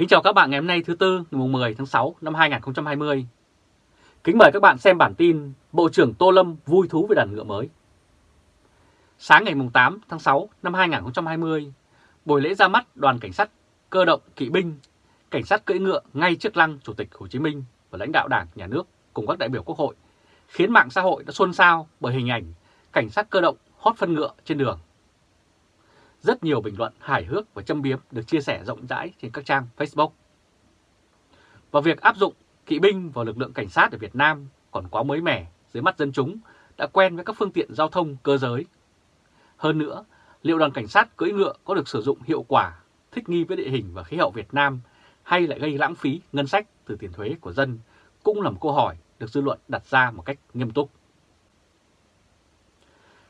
Kính chào các bạn ngày hôm nay thứ Tư ngày 10 tháng 6 năm 2020. Kính mời các bạn xem bản tin Bộ trưởng Tô Lâm vui thú với đàn ngựa mới. Sáng ngày 8 tháng 6 năm 2020, buổi lễ ra mắt đoàn cảnh sát cơ động kỵ binh, cảnh sát cưỡi ngựa ngay trước lăng Chủ tịch Hồ Chí Minh và lãnh đạo Đảng, Nhà nước cùng các đại biểu Quốc hội, khiến mạng xã hội đã xôn xao bởi hình ảnh cảnh sát cơ động hót phân ngựa trên đường. Rất nhiều bình luận hài hước và châm biếm được chia sẻ rộng rãi trên các trang Facebook. Và việc áp dụng kỵ binh vào lực lượng cảnh sát ở Việt Nam còn quá mới mẻ dưới mắt dân chúng đã quen với các phương tiện giao thông cơ giới. Hơn nữa, liệu đoàn cảnh sát cưỡi ngựa có được sử dụng hiệu quả, thích nghi với địa hình và khí hậu Việt Nam hay lại gây lãng phí ngân sách từ tiền thuế của dân cũng là một câu hỏi được dư luận đặt ra một cách nghiêm túc.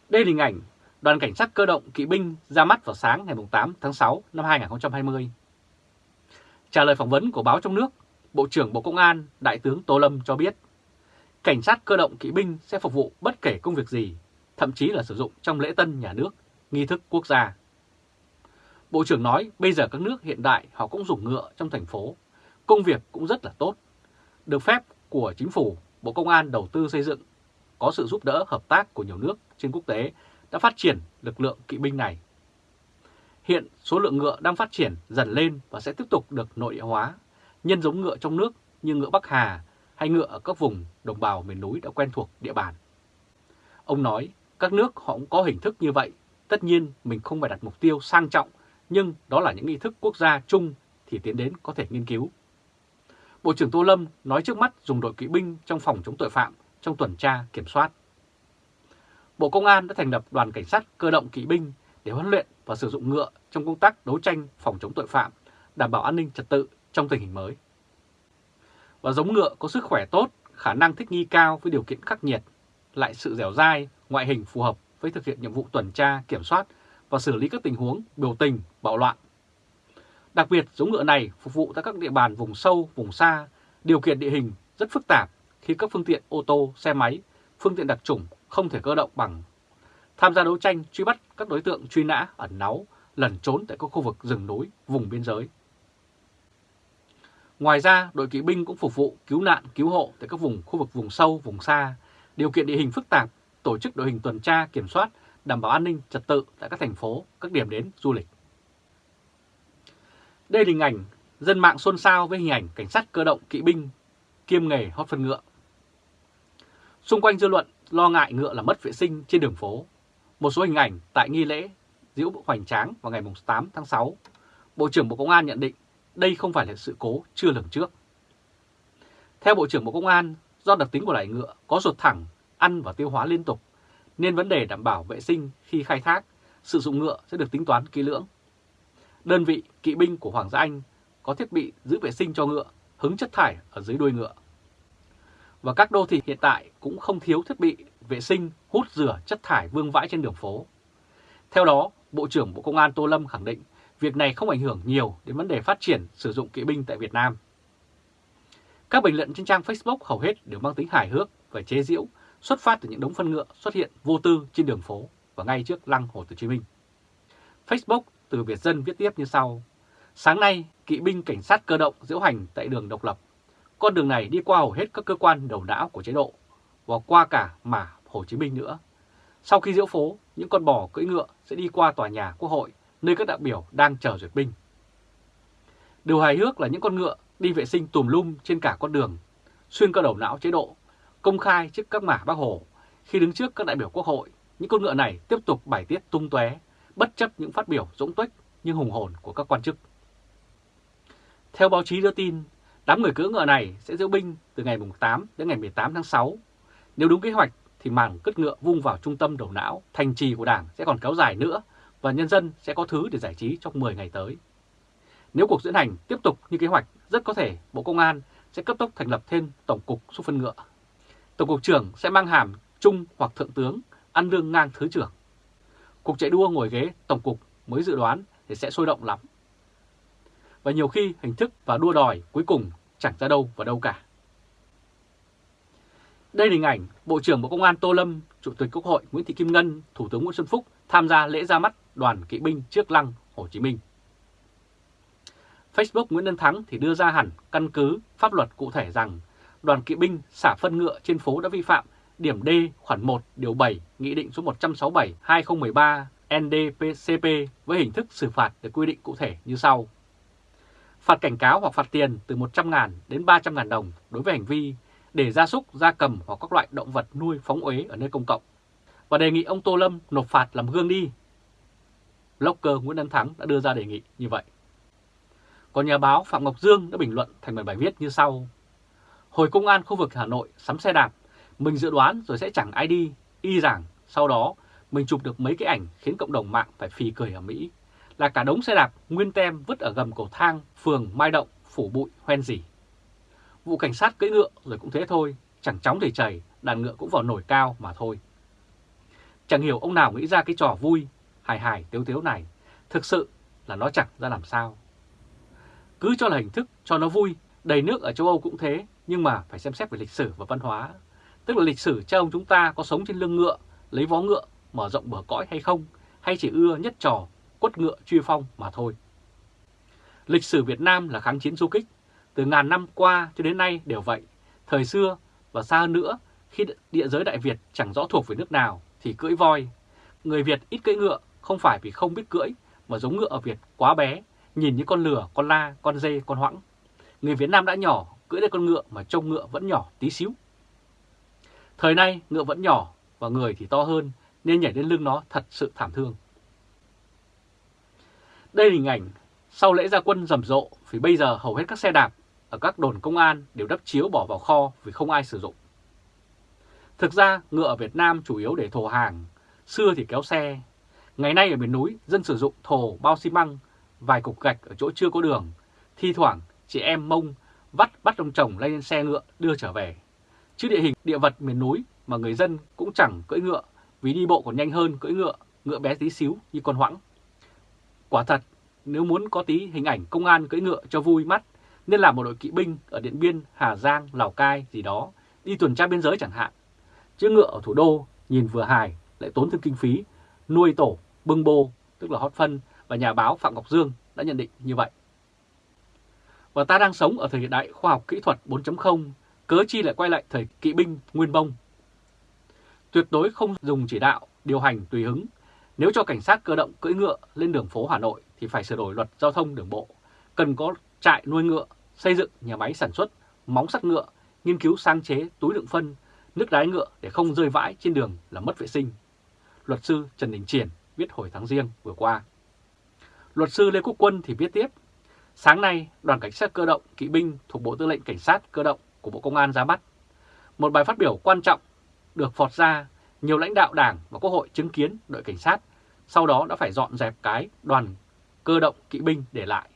Đây là hình ảnh đoàn cảnh sát cơ động kỵ binh ra mắt vào sáng ngày 8 tháng 6 năm 2020. Trả lời phỏng vấn của báo trong nước, Bộ trưởng Bộ Công an Đại tướng Tô Lâm cho biết, cảnh sát cơ động kỵ binh sẽ phục vụ bất kể công việc gì, thậm chí là sử dụng trong lễ tân nhà nước, nghi thức quốc gia. Bộ trưởng nói bây giờ các nước hiện đại họ cũng dùng ngựa trong thành phố, công việc cũng rất là tốt. Được phép của chính phủ, Bộ Công an đầu tư xây dựng, có sự giúp đỡ hợp tác của nhiều nước trên quốc tế đã phát triển lực lượng kỵ binh này. Hiện số lượng ngựa đang phát triển dần lên và sẽ tiếp tục được nội địa hóa, nhân giống ngựa trong nước như ngựa Bắc Hà hay ngựa ở các vùng đồng bào miền núi đã quen thuộc địa bàn. Ông nói các nước họ cũng có hình thức như vậy, tất nhiên mình không phải đặt mục tiêu sang trọng, nhưng đó là những nghi thức quốc gia chung thì tiến đến có thể nghiên cứu. Bộ trưởng Tô Lâm nói trước mắt dùng đội kỵ binh trong phòng chống tội phạm, trong tuần tra, kiểm soát. Bộ Công an đã thành lập đoàn cảnh sát cơ động kỵ binh để huấn luyện và sử dụng ngựa trong công tác đấu tranh phòng chống tội phạm, đảm bảo an ninh trật tự trong tình hình mới. Và giống ngựa có sức khỏe tốt, khả năng thích nghi cao với điều kiện khắc nghiệt, lại sự dẻo dai, ngoại hình phù hợp với thực hiện nhiệm vụ tuần tra, kiểm soát và xử lý các tình huống biểu tình, bạo loạn. Đặc biệt, giống ngựa này phục vụ tại các địa bàn vùng sâu, vùng xa, điều kiện địa hình rất phức tạp khi các phương tiện ô tô, xe máy, phương tiện đặc trùng không thể cơ động bằng. Tham gia đấu tranh truy bắt các đối tượng truy nã ẩn náu, lẩn trốn tại các khu vực rừng núi, vùng biên giới. Ngoài ra, đội kỵ binh cũng phục vụ cứu nạn, cứu hộ tại các vùng khu vực vùng sâu, vùng xa, điều kiện địa hình phức tạp, tổ chức đội hình tuần tra, kiểm soát, đảm bảo an ninh trật tự tại các thành phố, các điểm đến du lịch. Đây là hình ảnh dân mạng xôn xao với hình ảnh cảnh sát cơ động kỵ binh kiêm nghề hót phân ngựa. Xung quanh dư luận lo ngại ngựa là mất vệ sinh trên đường phố. Một số hình ảnh tại nghi lễ diễu hoành tráng vào ngày 8 tháng 6, Bộ trưởng Bộ Công an nhận định đây không phải là sự cố chưa lường trước. Theo Bộ trưởng Bộ Công an, do đặc tính của loài ngựa có ruột thẳng, ăn và tiêu hóa liên tục, nên vấn đề đảm bảo vệ sinh khi khai thác, sử dụng ngựa sẽ được tính toán kỹ lưỡng. Đơn vị kỵ binh của Hoàng gia Anh có thiết bị giữ vệ sinh cho ngựa, hứng chất thải ở dưới đuôi ngựa và các đô thị hiện tại cũng không thiếu thiết bị vệ sinh hút rửa chất thải vương vãi trên đường phố. Theo đó, Bộ trưởng Bộ Công an Tô Lâm khẳng định việc này không ảnh hưởng nhiều đến vấn đề phát triển sử dụng kỵ binh tại Việt Nam. Các bình luận trên trang Facebook hầu hết đều mang tính hài hước và chế giễu xuất phát từ những đống phân ngựa xuất hiện vô tư trên đường phố và ngay trước lăng Hồ Chí Minh. Facebook từ Việt Dân viết tiếp như sau. Sáng nay, kỵ binh cảnh sát cơ động diễu hành tại đường Độc Lập con đường này đi qua hầu hết các cơ quan đầu não của chế độ và qua cả mà Hồ Chí Minh nữa. Sau khi diễu phố, những con bò cưỡi ngựa sẽ đi qua tòa nhà quốc hội nơi các đại biểu đang chờ duyệt binh. Điều hài hước là những con ngựa đi vệ sinh tùm lum trên cả con đường, xuyên qua đầu não chế độ, công khai trước các mả bác Hồ. Khi đứng trước các đại biểu quốc hội, những con ngựa này tiếp tục bài tiết tung tóe, bất chấp những phát biểu dũng tuếch nhưng hùng hồn của các quan chức. Theo báo chí đưa tin, Đám người cưỡi ngựa này sẽ diễu binh từ ngày 8 đến ngày 18 tháng 6. Nếu đúng kế hoạch thì màn cất ngựa vung vào trung tâm đầu não, thành trì của Đảng sẽ còn kéo dài nữa và nhân dân sẽ có thứ để giải trí trong 10 ngày tới. Nếu cuộc diễn hành tiếp tục như kế hoạch, rất có thể Bộ Công an sẽ cấp tốc thành lập thêm Tổng cục xúc phân ngựa. Tổng cục trưởng sẽ mang hàm trung hoặc thượng tướng, ăn lương ngang thứ trưởng. Cục chạy đua ngồi ghế Tổng cục mới dự đoán thì sẽ sôi động lắm. Và nhiều khi hình thức và đua đòi cuối cùng chẳng ra đâu và đâu cả. Đây là hình ảnh Bộ trưởng Bộ Công an Tô Lâm, Chủ tịch Quốc hội Nguyễn Thị Kim Ngân, Thủ tướng Nguyễn Xuân Phúc tham gia lễ ra mắt đoàn kỵ binh trước lăng Hồ Chí Minh. Facebook Nguyễn Đức Thắng thì đưa ra hẳn căn cứ pháp luật cụ thể rằng đoàn kỵ binh xả phân ngựa trên phố đã vi phạm điểm D khoản 1 điều 7 Nghị định số 167-2013 NDPCP với hình thức xử phạt được quy định cụ thể như sau. Phạt cảnh cáo hoặc phạt tiền từ 100.000 đến 300.000 đồng đối với hành vi để gia súc, gia cầm hoặc các loại động vật nuôi phóng uế ở nơi công cộng và đề nghị ông Tô Lâm nộp phạt làm gương đi. Blogger Nguyễn Đăng Thắng đã đưa ra đề nghị như vậy. Còn nhà báo Phạm Ngọc Dương đã bình luận thành một bài viết như sau. Hồi công an khu vực Hà Nội sắm xe đạp, mình dự đoán rồi sẽ chẳng ai đi, y rằng sau đó mình chụp được mấy cái ảnh khiến cộng đồng mạng phải phì cười ở Mỹ, là cả đống xe đạp nguyên tem vứt ở gầm cầu thang phường Mai Động, phủ bụi hoen gì. Vụ cảnh sát cưỡi ngựa rồi cũng thế thôi, chẳng chóng thì chảy, đàn ngựa cũng vào nổi cao mà thôi. Chẳng hiểu ông nào nghĩ ra cái trò vui, hài hài tiếu tiếu này, thực sự là nó chẳng ra làm sao. Cứ cho là hình thức, cho nó vui, đầy nước ở châu Âu cũng thế, nhưng mà phải xem xét về lịch sử và văn hóa. Tức là lịch sử cha ông chúng ta có sống trên lưng ngựa, lấy vó ngựa, mở rộng bờ cõi hay không, hay chỉ ưa nhất trò, quất ngựa truy phong mà thôi. Lịch sử Việt Nam là kháng chiến du kích, từ ngàn năm qua cho đến nay đều vậy. Thời xưa và xa hơn nữa, khi địa giới Đại Việt chẳng rõ thuộc về nước nào thì cưỡi voi. Người Việt ít cưỡi ngựa không phải vì không biết cưỡi mà giống ngựa ở Việt quá bé, nhìn như con lừa, con la, con dê, con hoãng. Người Việt Nam đã nhỏ, cưỡi lên con ngựa mà trông ngựa vẫn nhỏ tí xíu. Thời nay ngựa vẫn nhỏ và người thì to hơn nên nhảy lên lưng nó thật sự thảm thương. Đây là hình ảnh sau lễ gia quân rầm rộ vì bây giờ hầu hết các xe đạp ở các đồn công an đều đắp chiếu bỏ vào kho vì không ai sử dụng. Thực ra ngựa ở Việt Nam chủ yếu để thổ hàng, xưa thì kéo xe. Ngày nay ở miền núi dân sử dụng thổ bao xi măng, vài cục gạch ở chỗ chưa có đường. Thi thoảng chị em mông vắt bắt ông chồng lên xe ngựa đưa trở về. Chứ địa hình địa vật miền núi mà người dân cũng chẳng cưỡi ngựa vì đi bộ còn nhanh hơn cưỡi ngựa, ngựa bé tí xíu như con hoãng. Quả thật, nếu muốn có tí hình ảnh công an cưỡi ngựa cho vui mắt, nên làm một đội kỵ binh ở Điện Biên, Hà Giang, Lào Cai gì đó, đi tuần tra biên giới chẳng hạn. Chứ ngựa ở thủ đô nhìn vừa hài lại tốn thêm kinh phí, nuôi tổ, bưng bô, tức là hót phân và nhà báo Phạm Ngọc Dương đã nhận định như vậy. Và ta đang sống ở thời đại khoa học kỹ thuật 4.0, cớ chi lại quay lại thời kỵ binh nguyên bông. Tuyệt đối không dùng chỉ đạo, điều hành tùy hứng. Nếu cho cảnh sát cơ động cưỡi ngựa lên đường phố Hà Nội thì phải sửa đổi luật giao thông đường bộ. Cần có trại nuôi ngựa, xây dựng nhà máy sản xuất, móng sắt ngựa, nghiên cứu sáng chế túi đựng phân, nước đái ngựa để không rơi vãi trên đường là mất vệ sinh. Luật sư Trần Đình Triển viết hồi tháng riêng vừa qua. Luật sư Lê Quốc Quân thì viết tiếp, sáng nay đoàn cảnh sát cơ động kỵ binh thuộc Bộ Tư lệnh Cảnh sát cơ động của Bộ Công an ra mắt. Một bài phát biểu quan trọng được phọt ra, nhiều lãnh đạo đảng và quốc hội chứng kiến đội cảnh sát, sau đó đã phải dọn dẹp cái đoàn cơ động kỵ binh để lại.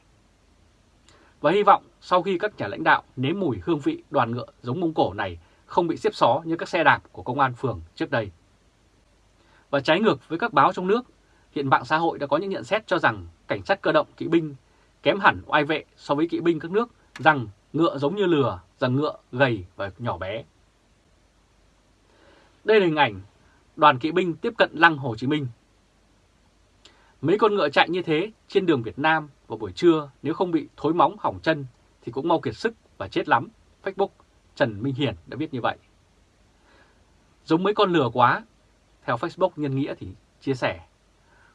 Và hy vọng sau khi các nhà lãnh đạo nếm mùi hương vị đoàn ngựa giống Mông Cổ này không bị xếp xó như các xe đạp của công an phường trước đây. Và trái ngược với các báo trong nước, hiện mạng xã hội đã có những nhận xét cho rằng cảnh sát cơ động kỵ binh kém hẳn oai vệ so với kỵ binh các nước, rằng ngựa giống như lừa, rằng ngựa gầy và nhỏ bé. Đây là hình ảnh đoàn kỵ binh tiếp cận lăng Hồ Chí Minh. Mấy con ngựa chạy như thế trên đường Việt Nam vào buổi trưa nếu không bị thối móng hỏng chân thì cũng mau kiệt sức và chết lắm. Facebook Trần Minh Hiền đã viết như vậy. Giống mấy con lừa quá, theo Facebook Nhân Nghĩa thì chia sẻ.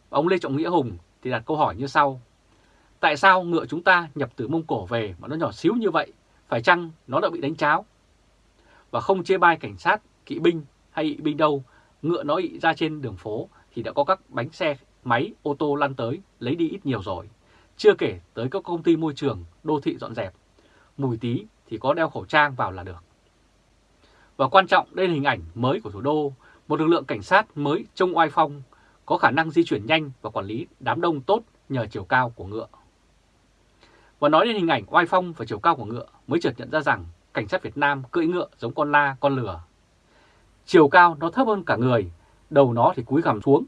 Ông Lê Trọng Nghĩa Hùng thì đặt câu hỏi như sau. Tại sao ngựa chúng ta nhập từ Mông Cổ về mà nó nhỏ xíu như vậy? Phải chăng nó đã bị đánh cháo? Và không chê bai cảnh sát, kỵ binh hay ị binh đâu, ngựa nó ị ra trên đường phố thì đã có các bánh xe, máy, ô tô lăn tới, lấy đi ít nhiều rồi. Chưa kể tới các công ty môi trường, đô thị dọn dẹp. Mùi tí thì có đeo khẩu trang vào là được. Và quan trọng đây là hình ảnh mới của thủ đô, một lực lượng cảnh sát mới trông oai phong, có khả năng di chuyển nhanh và quản lý đám đông tốt nhờ chiều cao của ngựa. Và nói đến hình ảnh oai phong và chiều cao của ngựa mới chợt nhận ra rằng cảnh sát Việt Nam cưỡi ngựa giống con la, con lừa. Chiều cao nó thấp hơn cả người, đầu nó thì cúi gằm xuống.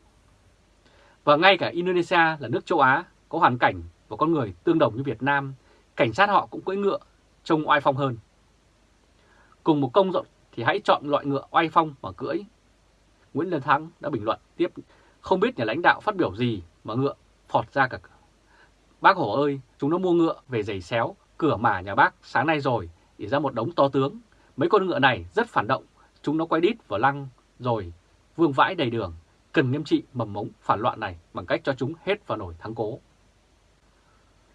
Và ngay cả Indonesia là nước châu Á có hoàn cảnh và con người tương đồng như Việt Nam, cảnh sát họ cũng cưỡi ngựa trông oai phong hơn. Cùng một công rộng thì hãy chọn loại ngựa oai phong mà cưỡi. Nguyễn Lân Thắng đã bình luận tiếp, không biết nhà lãnh đạo phát biểu gì mà ngựa phọt ra cả Bác Hổ ơi, chúng nó mua ngựa về giày xéo, cửa mả nhà bác sáng nay rồi, để ra một đống to tướng. Mấy con ngựa này rất phản động, chúng nó quay đít vào lăng rồi vương vãi đầy đường. Cần nghiêm trị mầm mống phản loạn này bằng cách cho chúng hết vào nổi thắng cố.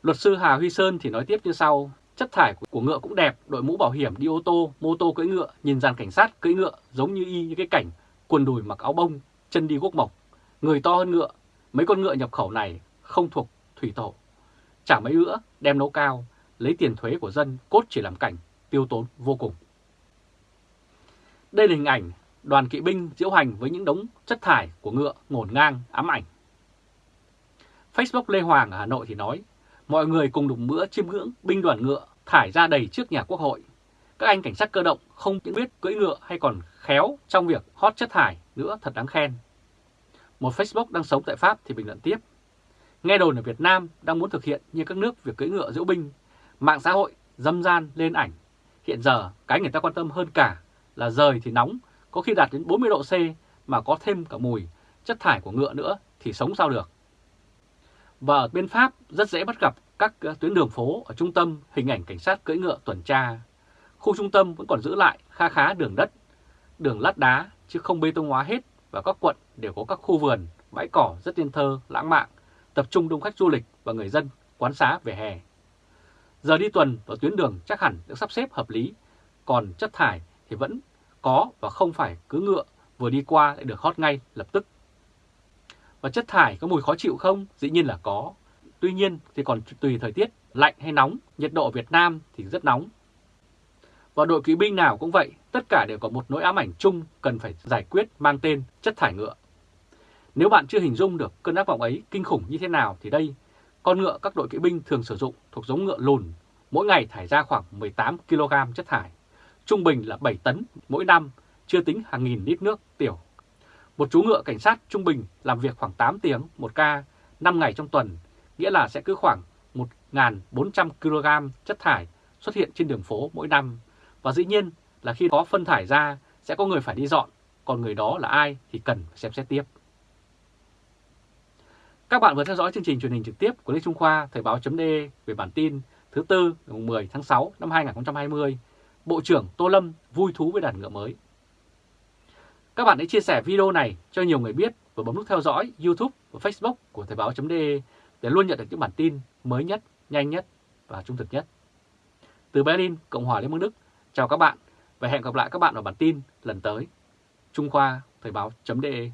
Luật sư Hà Huy Sơn thì nói tiếp như sau, chất thải của ngựa cũng đẹp, đội mũ bảo hiểm đi ô tô, mô tô cưỡi ngựa, nhìn dàn cảnh sát cưỡi ngựa giống như y như cái cảnh quần đùi mặc áo bông, chân đi guốc mộc, người to hơn ngựa. Mấy con ngựa nhập khẩu này không thuộc thủy tổ. Chả mấy nữa đem nấu cao, lấy tiền thuế của dân cốt chỉ làm cảnh, tiêu tốn vô cùng. Đây là hình ảnh đoàn kỵ binh diễu hành với những đống chất thải của ngựa ngổn ngang ám ảnh. Facebook Lê Hoàng ở Hà Nội thì nói, mọi người cùng đụng bữa chiêm ngưỡng binh đoàn ngựa thải ra đầy trước nhà quốc hội. Các anh cảnh sát cơ động không những biết cưỡi ngựa hay còn khéo trong việc hót chất thải nữa thật đáng khen. Một Facebook đang sống tại Pháp thì bình luận tiếp. Nghe đồn ở Việt Nam đang muốn thực hiện như các nước việc cưỡi ngựa diễu binh, mạng xã hội dâm gian lên ảnh. Hiện giờ cái người ta quan tâm hơn cả là rời thì nóng, có khi đạt đến 40 độ C mà có thêm cả mùi, chất thải của ngựa nữa thì sống sao được. Và ở bên Pháp rất dễ bắt gặp các ờ, tuyến đường phố ở trung tâm hình ảnh cảnh sát cưỡi ngựa tuần tra. Khu trung tâm vẫn còn giữ lại kha khá đường đất, đường lát đá chứ không bê tông hóa hết và các quận đều có các khu vườn, bãi cỏ rất tiên thơ, lãng mạn, tập trung đông khách du lịch và người dân quán xá về hè. Giờ đi tuần và tuyến đường chắc hẳn được sắp xếp hợp lý, còn chất thải thì vẫn có và không phải cứ ngựa vừa đi qua lại được hót ngay lập tức. Và chất thải có mùi khó chịu không? Dĩ nhiên là có. Tuy nhiên thì còn tùy thời tiết lạnh hay nóng, nhiệt độ ở Việt Nam thì rất nóng. Và đội kỵ binh nào cũng vậy, tất cả đều có một nỗi ám ảnh chung cần phải giải quyết mang tên chất thải ngựa. Nếu bạn chưa hình dung được cơn ác vọng ấy kinh khủng như thế nào thì đây, con ngựa các đội kỵ binh thường sử dụng thuộc giống ngựa lùn, mỗi ngày thải ra khoảng 18 kg chất thải, trung bình là 7 tấn mỗi năm, chưa tính hàng nghìn lít nước tiểu. Một chú ngựa cảnh sát trung bình làm việc khoảng 8 tiếng một ca, 5 ngày trong tuần, nghĩa là sẽ cứ khoảng 1.400 kg chất thải xuất hiện trên đường phố mỗi năm. Và dĩ nhiên là khi có phân thải ra sẽ có người phải đi dọn, còn người đó là ai thì cần xem xét tiếp. Các bạn vừa theo dõi chương trình truyền hình trực tiếp của Lê Trung Khoa Thời báo.de về bản tin thứ Tư ngày 10 tháng 6 năm 2020. Bộ trưởng Tô Lâm vui thú với đàn ngựa mới. Các bạn hãy chia sẻ video này cho nhiều người biết và bấm nút theo dõi YouTube và Facebook của Thời báo.de để luôn nhận được những bản tin mới nhất, nhanh nhất và trung thực nhất. Từ Berlin, Cộng hòa Liên bang Đức, chào các bạn và hẹn gặp lại các bạn ở bản tin lần tới. Trung Khoa Thời báo.de